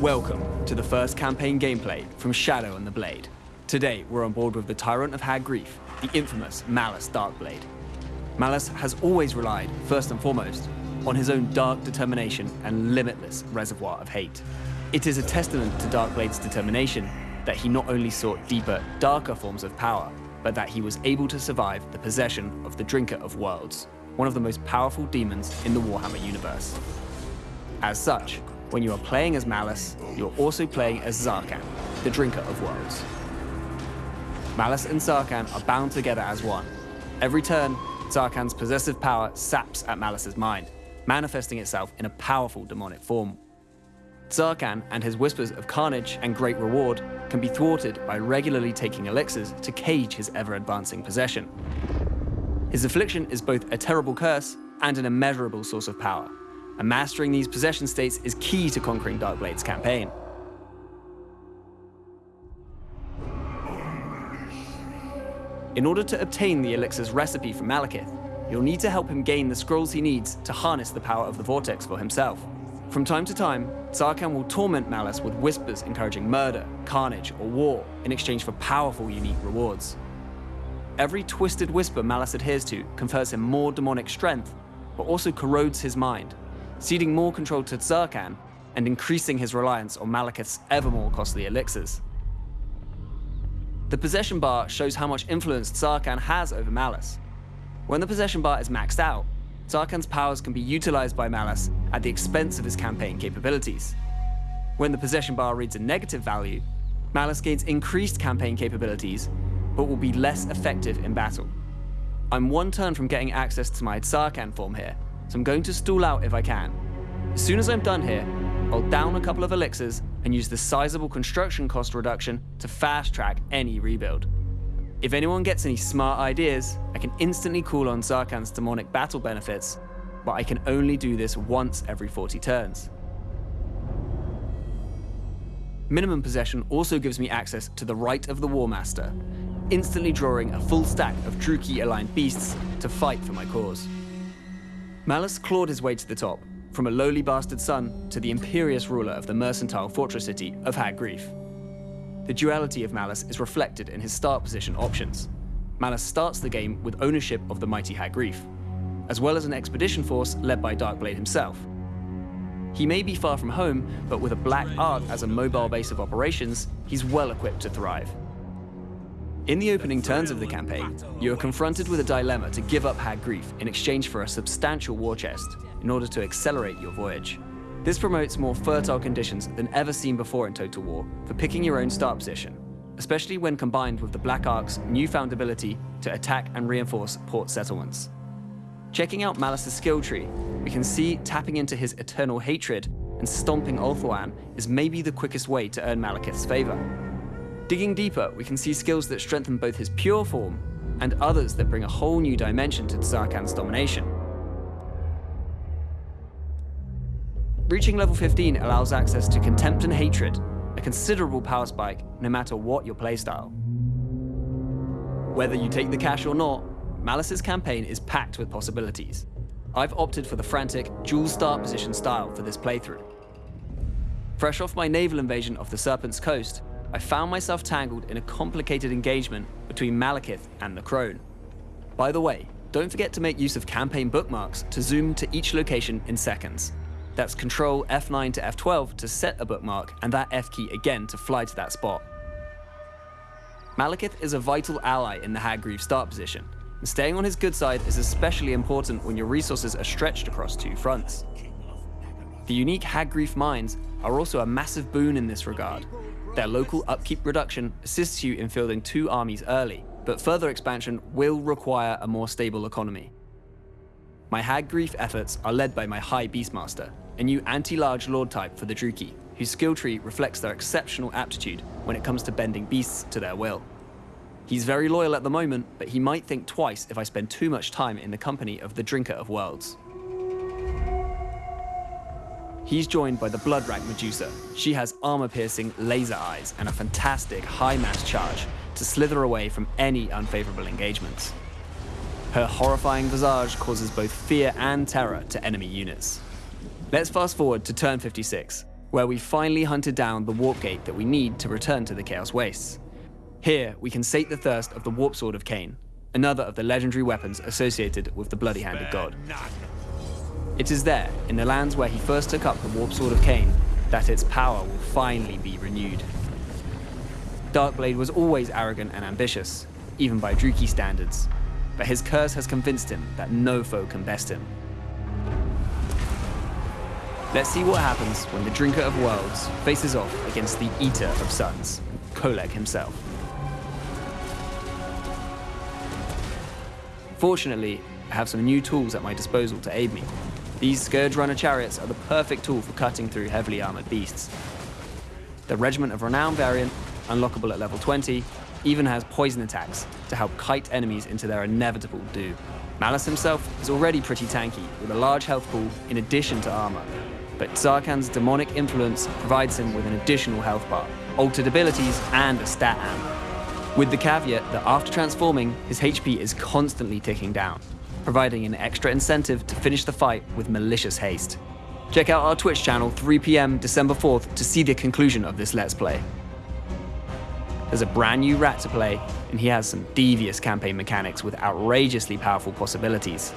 Welcome to the first campaign gameplay from Shadow and the Blade. Today, we're on board with the Tyrant of Hag Graef, the infamous Malus Darkblade. Malus has always relied, first and foremost, on his own dark determination and limitless reservoir of hate. It is a testament to Darkblade's determination that he not only sought deeper, darker forms of power, but that he was able to survive the possession of the Drinker of Worlds, one of the most powerful demons in the Warhammer universe. As such, when you are playing as Malus, you're also playing as Tz'arkan, the Drinker of Worlds. Malus and Tz'arkan are bound together as one. Every turn, Tz'arkan's possessive power saps at Malus's mind, manifesting itself in a powerful demonic form. Tz'arkan and his whispers of carnage and great reward can be thwarted by regularly taking elixirs to cage his ever-advancing possession. His affliction is both a terrible curse and an immeasurable source of power, and mastering these possession states is key to conquering Darkblade's campaign. In order to obtain the elixir's recipe from Malekith, you'll need to help him gain the scrolls he needs to harness the power of the Vortex for himself. From time to time, Tz'arkan will torment Malus with whispers encouraging murder, carnage, or war in exchange for powerful, unique rewards. Every twisted whisper Malus adheres to confers him more demonic strength, but also corrodes his mind, ceding more control to Tz'arkan and increasing his reliance on Malekith's ever more costly elixirs. The possession bar shows how much influence Tz'arkan has over Malus. When the possession bar is maxed out, Tz'arkan's powers can be utilized by Malus at the expense of his campaign capabilities. When the possession bar reads a negative value, Malus gains increased campaign capabilities, but will be less effective in battle. I'm one turn from getting access to my Tz'arkan form here, so I'm going to stall out if I can. As soon as I'm done here, I'll down a couple of elixirs and use the sizable construction cost reduction to fast track any rebuild. If anyone gets any smart ideas, I can instantly call on Tz'arkan's demonic battle benefits, but I can only do this once every 40 turns. Minimum possession also gives me access to the right of the War Master, instantly drawing a full stack of Druchii aligned beasts to fight for my cause. Malus clawed his way to the top, from a lowly bastard son to the imperious ruler of the mercantile fortress city of Hag Graef. The duality of Malus is reflected in his start position options. Malus starts the game with ownership of the mighty Hag Graef, as well as an expedition force led by Darkblade himself. He may be far from home, but with a Black Ark as a mobile base of operations, he's well equipped to thrive. In the opening turns of the campaign, you are confronted with a dilemma to give up Hag Graef in exchange for a substantial war chest in order to accelerate your voyage. This promotes more fertile conditions than ever seen before in Total War for picking your own start position, especially when combined with the Black Ark's newfound ability to attack and reinforce port settlements. Checking out Malus's skill tree, we can see tapping into his eternal hatred and stomping Ulthuan is maybe the quickest way to earn Malekith's favor. Digging deeper, we can see skills that strengthen both his pure form and others that bring a whole new dimension to Tz'arkan's domination. Reaching level 15 allows access to Contempt and Hatred, a considerable power spike no matter what your playstyle. Whether you take the cash or not, Malus's campaign is packed with possibilities. I've opted for the frantic, dual start position style for this playthrough. Fresh off my naval invasion of the Serpent's Coast, I found myself tangled in a complicated engagement between Malekith and the Crone. By the way, don't forget to make use of campaign bookmarks to zoom to each location in seconds. That's Control F9 to F12 to set a bookmark, and that F key again to fly to that spot. Malekith is a vital ally in the Hag start position, and staying on his good side is especially important when your resources are stretched across two fronts. The unique Hag mines are also a massive boon in this regard, their local upkeep reduction assists you in fielding two armies early, but further expansion will require a more stable economy. My Hag Graef efforts are led by my High Beastmaster, a new anti-large lord type for the Druchii, whose skill tree reflects their exceptional aptitude when it comes to bending beasts to their will. He's very loyal at the moment, but he might think twice if I spend too much time in the company of the Drinker of Worlds. He's joined by the Bloodwrack Medusa. She has armor-piercing laser eyes and a fantastic high mass charge to slither away from any unfavorable engagements. Her horrifying visage causes both fear and terror to enemy units. Let's fast forward to turn 56. where we finally hunted down the warp gate that we need to return to the Chaos Wastes. Here, we can sate the thirst of the Warp Sword of Khaine, another of the legendary weapons associated with the Bloody Handed God. It is there, in the lands where he first took up the Warp Sword of Khaine, that its power will finally be renewed. Darkblade was always arrogant and ambitious, even by Druchii standards, but his curse has convinced him that no foe can best him. Let's see what happens when the Drinker of Worlds faces off against the Eater of Suns, Kholek himself. Fortunately, I have some new tools at my disposal to aid me. These Scourge Runner chariots are the perfect tool for cutting through heavily armored beasts. The Regiment of Renown variant, unlockable at level 20, even has poison attacks to help kite enemies into their inevitable doom. Malus himself is already pretty tanky, with a large health pool in addition to armor. But Tz'arkan's demonic influence provides him with an additional health bar, altered abilities, and a stat amp. With the caveat that after transforming, his HP is constantly ticking down, providing an extra incentive to finish the fight with malicious haste. Check out our Twitch channel 3pm December 4th to see the conclusion of this Let's Play. There's a brand new rat to play, and he has some devious campaign mechanics with outrageously powerful possibilities.